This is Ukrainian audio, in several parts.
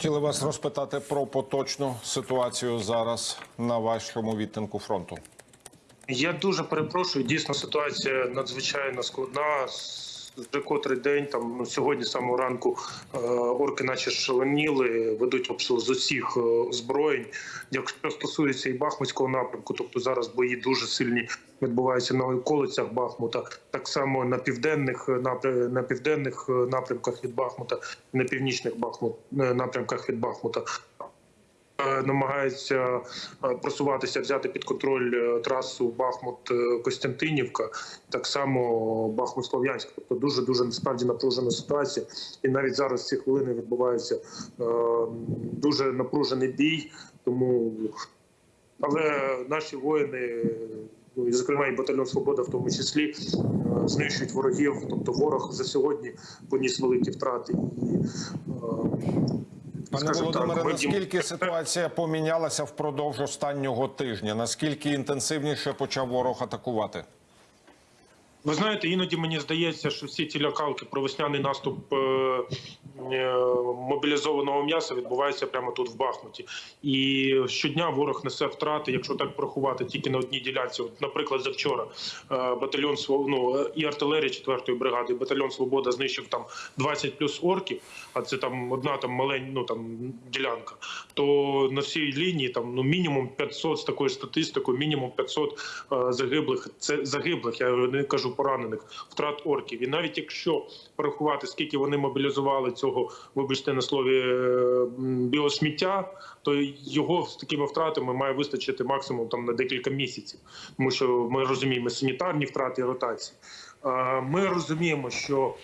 Хотіли вас розпитати про поточну ситуацію зараз на вашому відтинку фронту. Я дуже перепрошую. Дійсно, ситуація надзвичайно складна. Вже котрий день там ну, сьогодні самого ранку е, орки, наче шаленіли, ведуть обстріл з усіх е, озброєнь. Якщо стосується і Бахмутського напрямку, тобто зараз бої дуже сильні відбуваються на околицях Бахмута, так само на південних е, на південних напрямках від Бахмута, на північних Бахмут напрямках від Бахмута. Е, намагається е, просуватися, взяти під контроль е, трасу Бахмут-Костянтинівка, так само Бахмут-Слов'янськ. Тобто дуже дуже насправді напружена ситуація. І навіть зараз ці хвилини відбувається дуже напружений бій. Тому але наші воїни. Ну, і, зокрема, і батальйон Свобода, в тому числі, знищують ворогів. Тобто, ворог за сьогодні поніс великі втрати. І, Пане Володимире, наскільки ситуація помінялася впродовж останнього тижня? Наскільки інтенсивніше почав ворог атакувати? Ви знаєте, іноді мені здається, що всі ці лякалки про весняний наступ е, е, мобілізованого м'яса відбуваються прямо тут в Бахмуті. І щодня ворог несе втрати, якщо так порахувати, тільки на одній ділянці. От, наприклад, завчора е, батальйон ну, і артилерія 4-ї бригади, і батальйон Свобода знищив там 20 плюс орків, а це там одна там маленька ну, там, ділянка. То на всій лінії там ну мінімум 500 з такою статистикою, мінімум 500 е, загиблих. Це загиблих, я не кажу поранених, втрат орків. І навіть якщо порахувати, скільки вони мобілізували цього, вибачте на слові е, біосміття, то його з такими втратами має вистачити максимум там на декілька місяців, тому що ми розуміємо санітарні втрати і ротації. Ми розуміємо, що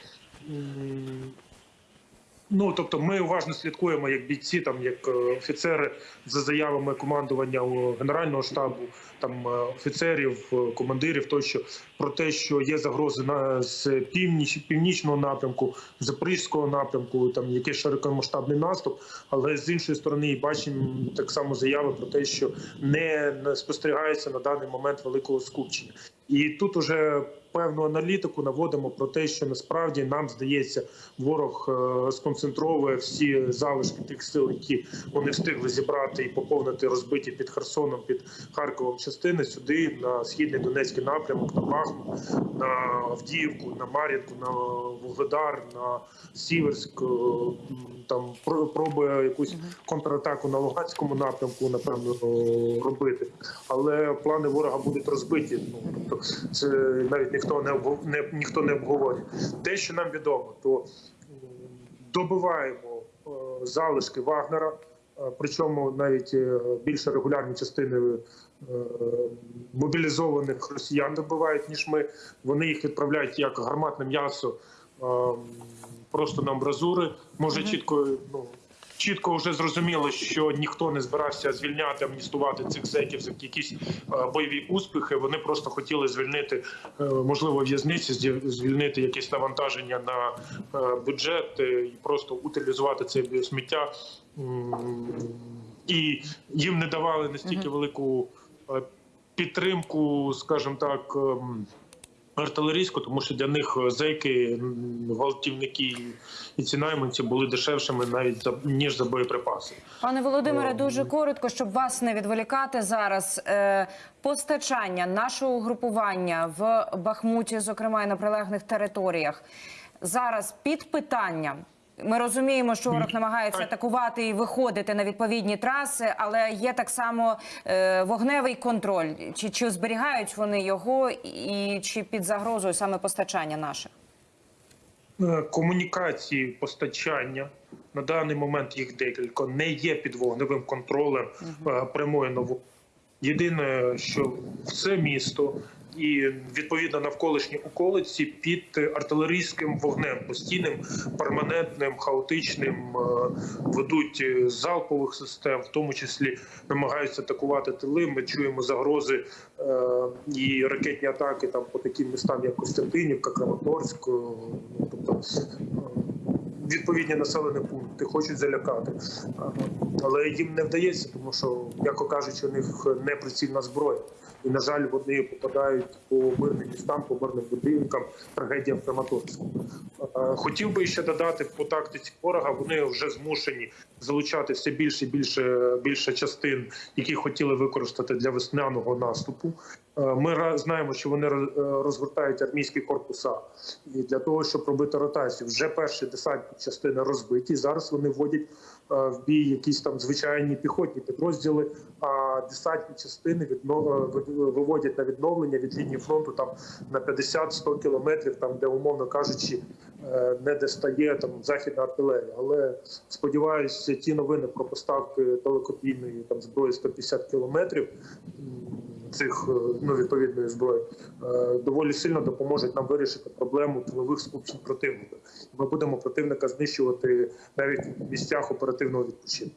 Ну тобто, ми уважно слідкуємо як бійці, там як е, офіцери за заявами командування генерального штабу, там е, офіцерів, е, командирів, тощо про те, що є загрози на з північ, північного напрямку, запорізького напрямку, там якийсь широкомасштабний наступ. Але з іншої сторони, бачимо так само заяви про те, що не спостерігається на даний момент великого скупчення, і тут уже певну аналітику наводимо про те, що насправді нам здається, ворог е, сконцентровує всі залишки тих сил, які вони встигли зібрати і поповнити розбиті під Херсоном, під Харковом частини сюди на східний Донецький напрямок, на Бахмут, на Авдіївку, на Мар'їнку, на Вугледар, на Сіверськ. е, Там про- пробує якусь контратаку на Луганському напрямку, напевно, робити. Але плани ворога будуть розбиті. Ну тобто, це навіть ніхто не не ніхто не обговорює. Те, що нам відомо, то добиваємо е, залишки Вагнера. е, Причому навіть е, більше регулярні частини мобілізованих росіян добивають, ніж ми. Вони їх відправляють як гарматне м'ясо е, просто на амбразури. Може чітко ну. Чітко вже зрозуміло, що ніхто не збирався звільняти, амністувати цих зеків за якісь е, бойові успіхи. Вони просто хотіли звільнити, е, можливо, в'язниці, звільнити якесь навантаження на е, бюджет і просто утилізувати це біосміття. І їм не давали настільки велику підтримку, скажімо так. Артилерійську, тому що для них е, зейки, гвалтівники і ці найманці були дешевшими навіть за ніж за боєприпаси. Пане Володимире, дуже коротко, щоб вас не відволікати зараз. Е, постачання нашого угрупування в Бахмуті, зокрема і на прилеглих територіях, зараз під питанням. Ми розуміємо, що ворог намагається атакувати і виходити на відповідні траси, але є так само е, вогневий контроль. Чи, чи зберігають вони його, і чи під загрозою саме постачання наших? Е, комунікації постачання на даний момент їх декілька не є під вогневим контролем е, прямої нову. Єдине, що в це місто і відповідно навколишні околиці під артилерійським вогнем, постійним, перманентним, хаотичним е, ведуть е, залпових систем, в тому числі намагаються атакувати тили. Ми чуємо загрози е, і ракетні атаки там по таким містам, як Костянтинівка, Краматорськ. тобто відповідні населені пункти хочуть залякати, але їм не вдається, тому що, м'яко кажучи, у них неприцільна зброя. І, на жаль, вони попадають по мирним містам, по мирним будинкам, трагедія в Краматорську. Хотів би ще додати по тактиці ворога. Вони вже змушені залучати все більше і більше більше частин, які хотіли використати для весняного наступу. Ми знаємо, що вони роз- розгортають армійські корпуса і для того, щоб робити ротацію. Вже перші десантні частини розбиті. Зараз вони вводять в бій якісь там звичайні піхотні підрозділи. А десантні частини відно- е, виводять на відновлення від лінії фронту там на 50-100 кілометрів, там де умовно кажучи, е, не достає там західна артилерія. Але сподіваюся, ті новини про поставки далекобійної там зброї 150 кілометрів цих е, ну відповідної зброї е, доволі сильно допоможуть нам вирішити проблему тилових скупчень противника. Ми будемо противника знищувати навіть в місцях оперативного відпочинку.